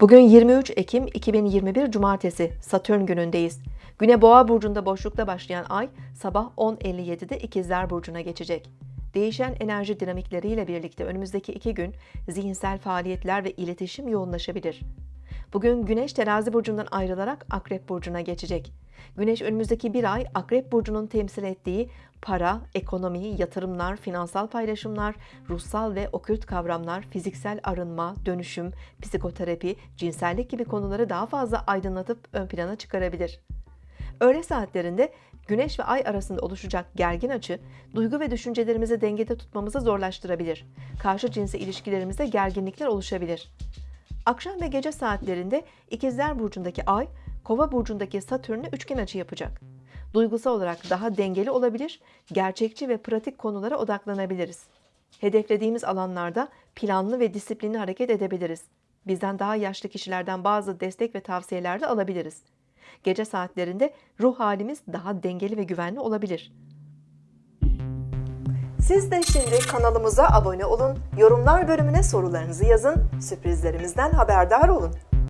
Bugün 23 Ekim 2021 Cumartesi Satürn günündeyiz. Güne Boğa burcunda boşlukta başlayan ay sabah 10.57'de İkizler burcuna geçecek. Değişen enerji dinamikleriyle birlikte önümüzdeki iki gün zihinsel faaliyetler ve iletişim yoğunlaşabilir. Bugün Güneş terazi burcundan ayrılarak Akrep burcuna geçecek. Güneş önümüzdeki bir ay Akrep burcunun temsil ettiği para, ekonomi, yatırımlar, finansal paylaşımlar, ruhsal ve okült kavramlar, fiziksel arınma, dönüşüm, psikoterapi, cinsellik gibi konuları daha fazla aydınlatıp ön plana çıkarabilir. Öğle saatlerinde Güneş ve Ay arasında oluşacak gergin açı, duygu ve düşüncelerimizi dengede tutmamızı zorlaştırabilir. Karşı cinsi ilişkilerimizde gerginlikler oluşabilir. Akşam ve gece saatlerinde İkizler Burcu'ndaki Ay, Kova Burcu'ndaki Satürn'le üçgen açı yapacak. Duygusal olarak daha dengeli olabilir, gerçekçi ve pratik konulara odaklanabiliriz. Hedeflediğimiz alanlarda planlı ve disiplinli hareket edebiliriz. Bizden daha yaşlı kişilerden bazı destek ve tavsiyeler de alabiliriz. Gece saatlerinde ruh halimiz daha dengeli ve güvenli olabilir. Siz de şimdi kanalımıza abone olun, yorumlar bölümüne sorularınızı yazın, sürprizlerimizden haberdar olun.